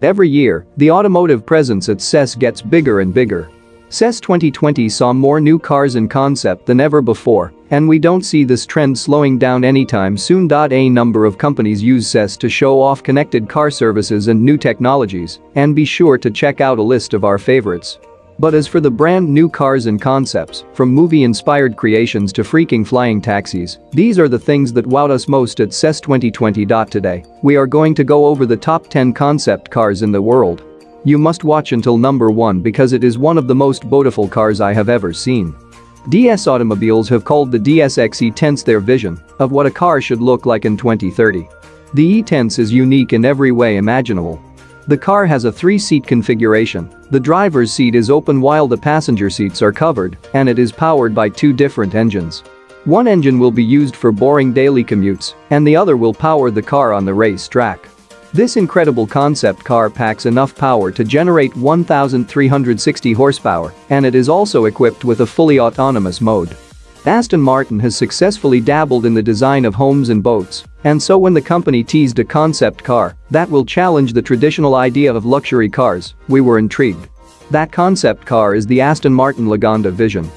Every year, the automotive presence at CES gets bigger and bigger. CES 2020 saw more new cars in concept than ever before, and we don't see this trend slowing down anytime soon. A number of companies use CES to show off connected car services and new technologies, and be sure to check out a list of our favorites. But as for the brand new cars and concepts, from movie-inspired creations to freaking flying taxis, these are the things that wowed us most at CES 2020. Today, we are going to go over the top 10 concept cars in the world. You must watch until number 1 because it is one of the most beautiful cars I have ever seen. DS Automobiles have called the DSX E-Tense their vision of what a car should look like in 2030. The E-Tense is unique in every way imaginable the car has a three-seat configuration. The driver's seat is open while the passenger seats are covered, and it is powered by two different engines. One engine will be used for boring daily commutes, and the other will power the car on the race track. This incredible concept car packs enough power to generate 1,360 horsepower, and it is also equipped with a fully autonomous mode. Aston Martin has successfully dabbled in the design of homes and boats, and so when the company teased a concept car that will challenge the traditional idea of luxury cars, we were intrigued. That concept car is the Aston Martin Lagonda Vision.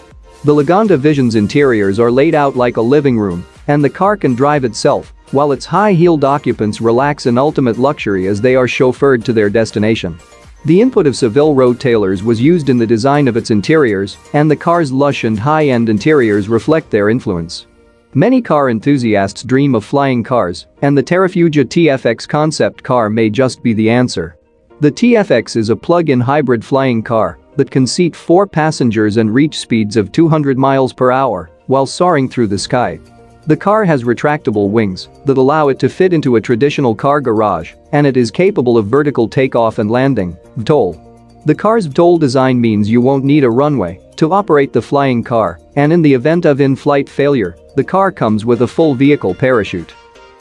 The Lagonda Vision's interiors are laid out like a living room, and the car can drive itself, while its high-heeled occupants relax in ultimate luxury as they are chauffeured to their destination. The input of Savile Row Tailors was used in the design of its interiors, and the car's lush and high-end interiors reflect their influence. Many car enthusiasts dream of flying cars, and the Terrafugia TFX concept car may just be the answer. The TFX is a plug-in hybrid flying car that can seat four passengers and reach speeds of 200 miles per hour while soaring through the sky. The car has retractable wings that allow it to fit into a traditional car garage, and it is capable of vertical takeoff and landing, VTOL. The car's VTOL design means you won't need a runway to operate the flying car, and in the event of in-flight failure, the car comes with a full vehicle parachute.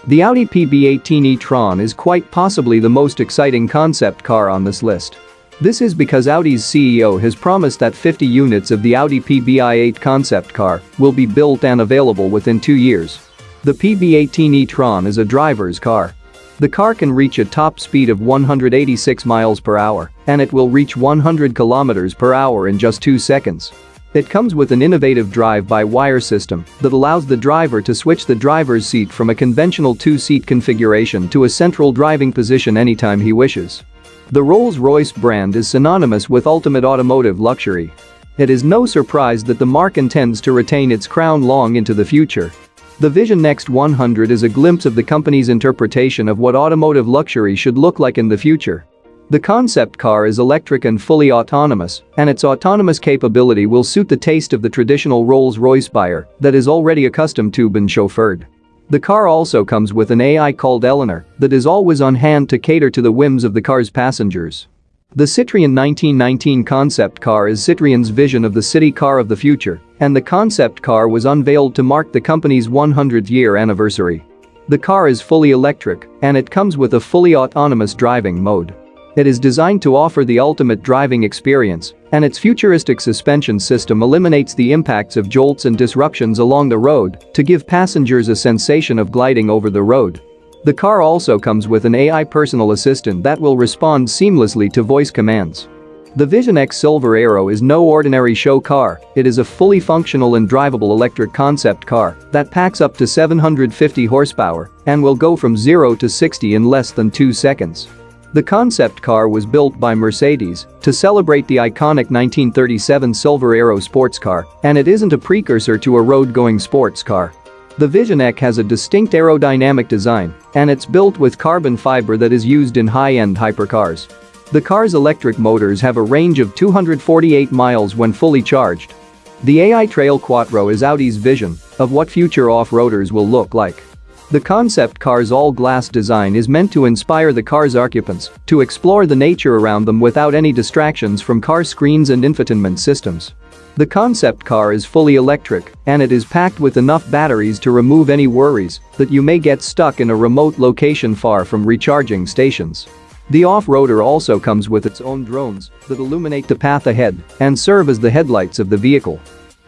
The Audi PB18 e-tron is quite possibly the most exciting concept car on this list. This is because Audi's CEO has promised that 50 units of the Audi PB18 concept car will be built and available within two years. The PB18 e-tron is a driver's car. The car can reach a top speed of 186 miles per hour, and it will reach 100 kilometers per hour in just two seconds. It comes with an innovative drive-by-wire system that allows the driver to switch the driver's seat from a conventional two-seat configuration to a central driving position anytime he wishes. The Rolls-Royce brand is synonymous with ultimate automotive luxury. It is no surprise that the marque intends to retain its crown long into the future. The Vision Next 100 is a glimpse of the company's interpretation of what automotive luxury should look like in the future. The concept car is electric and fully autonomous, and its autonomous capability will suit the taste of the traditional Rolls-Royce buyer that is already accustomed to being chauffeured. The car also comes with an AI called Eleanor that is always on hand to cater to the whims of the car's passengers. The Citroën 1919 concept car is Citroën's vision of the city car of the future, and the concept car was unveiled to mark the company's 100th year anniversary. The car is fully electric, and it comes with a fully autonomous driving mode. It is designed to offer the ultimate driving experience, and its futuristic suspension system eliminates the impacts of jolts and disruptions along the road to give passengers a sensation of gliding over the road. The car also comes with an AI personal assistant that will respond seamlessly to voice commands. The Vision X Silver Arrow is no ordinary show car, it is a fully functional and drivable electric concept car that packs up to 750 horsepower and will go from 0 to 60 in less than 2 seconds. The concept car was built by Mercedes to celebrate the iconic 1937 Silver Arrow sports car, and it isn't a precursor to a road-going sports car. The Vision has a distinct aerodynamic design, and it's built with carbon fiber that is used in high-end hypercars. The car's electric motors have a range of 248 miles when fully charged. The AI Trail Quattro is Audi's vision of what future off-roaders will look like. The concept car's all-glass design is meant to inspire the car's occupants to explore the nature around them without any distractions from car screens and infotainment systems. The concept car is fully electric and it is packed with enough batteries to remove any worries that you may get stuck in a remote location far from recharging stations. The off-roader also comes with its own drones that illuminate the path ahead and serve as the headlights of the vehicle.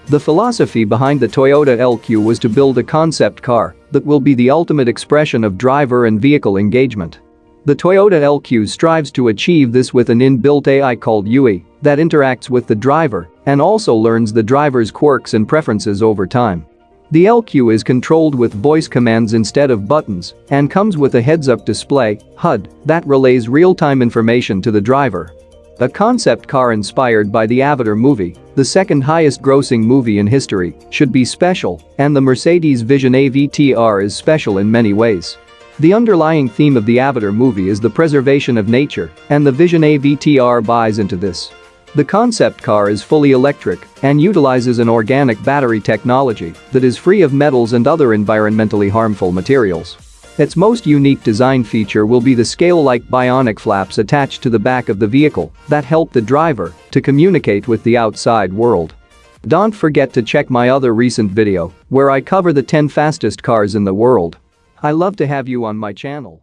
The philosophy behind the Toyota LQ was to build a concept car that will be the ultimate expression of driver and vehicle engagement. The Toyota LQ strives to achieve this with an inbuilt AI called Yui that interacts with the driver and also learns the driver's quirks and preferences over time. The LQ is controlled with voice commands instead of buttons and comes with a heads-up display HUD that relays real-time information to the driver. A concept car inspired by the Avatar movie, the second highest grossing movie in history, should be special, and the Mercedes Vision AVTR is special in many ways. The underlying theme of the Avatar movie is the preservation of nature, and the Vision AVTR buys into this. The concept car is fully electric and utilizes an organic battery technology that is free of metals and other environmentally harmful materials. Its most unique design feature will be the scale-like bionic flaps attached to the back of the vehicle that help the driver to communicate with the outside world. Don't forget to check my other recent video where I cover the 10 fastest cars in the world. I love to have you on my channel.